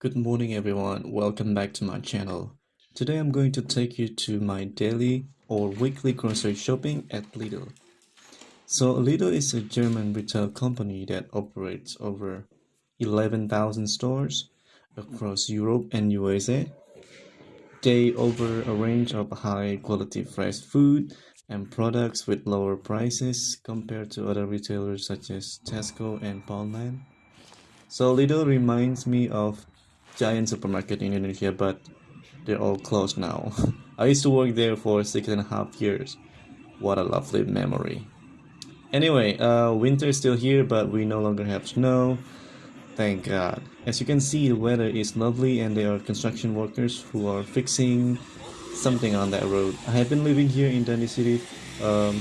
Good morning everyone, welcome back to my channel. Today I'm going to take you to my daily or weekly grocery shopping at Lidl. So Lidl is a German retail company that operates over 11,000 stores across Europe and USA. They offer a range of high quality fresh food and products with lower prices compared to other retailers such as Tesco and Poundland. So Lidl reminds me of giant supermarket in Indonesia, but they're all closed now. I used to work there for six and a half years. What a lovely memory. Anyway, uh, winter is still here, but we no longer have snow. Thank God. As you can see, the weather is lovely and there are construction workers who are fixing something on that road. I have been living here in Dundee City um,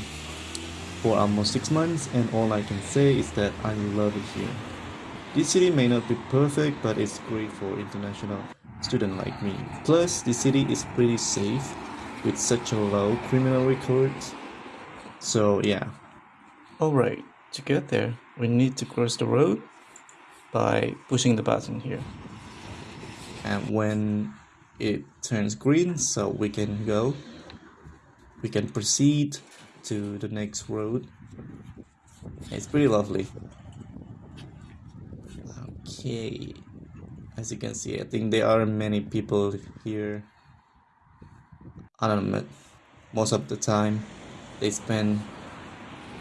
for almost six months and all I can say is that I love it here. This city may not be perfect, but it's great for international student like me. Plus, the city is pretty safe with such a low criminal record. So yeah. Alright, to get there, we need to cross the road by pushing the button here. And when it turns green, so we can go, we can proceed to the next road. It's pretty lovely okay. As you can see i think there are many people here. I don't know most of the time they spend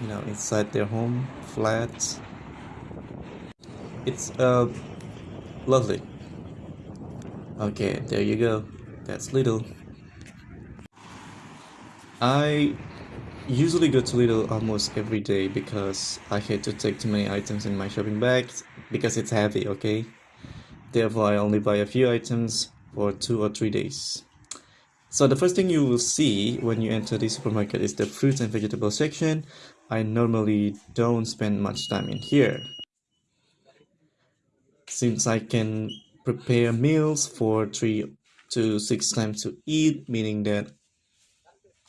you know inside their home flats it's uh lovely. Okay there you go. That's Lidl. I usually go to Lidl almost every day because I hate to take too many items in my shopping bags because it's heavy, okay? Therefore, I only buy a few items for two or three days. So the first thing you will see when you enter the supermarket is the fruits and vegetable section. I normally don't spend much time in here. Since I can prepare meals for three to six times to eat, meaning that,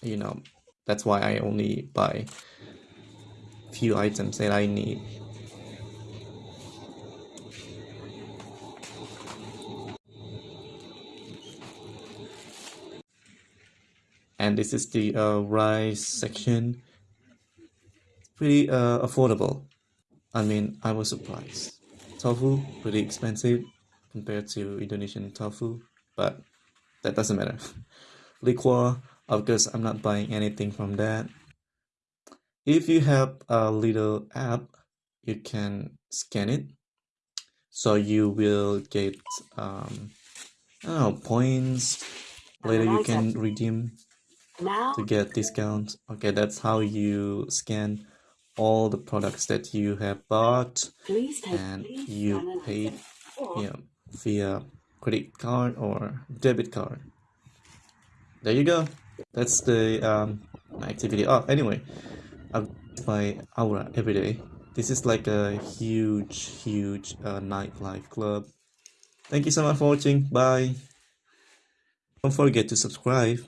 you know, that's why I only buy few items that I need. And this is the uh, rice section. Pretty uh, affordable. I mean I was surprised. Tofu pretty expensive compared to Indonesian tofu but that doesn't matter. Liquor of course I'm not buying anything from that. If you have a Lidl app you can scan it. So you will get um, I don't know points. Later you can redeem to get discounts. Okay that's how you scan all the products that you have bought. And you paid you know, via credit card or debit card. There you go that's the um, activity. Oh anyway i buy aura every day. This is like a huge huge uh, nightlife club. Thank you so much for watching. Bye. Don't forget to subscribe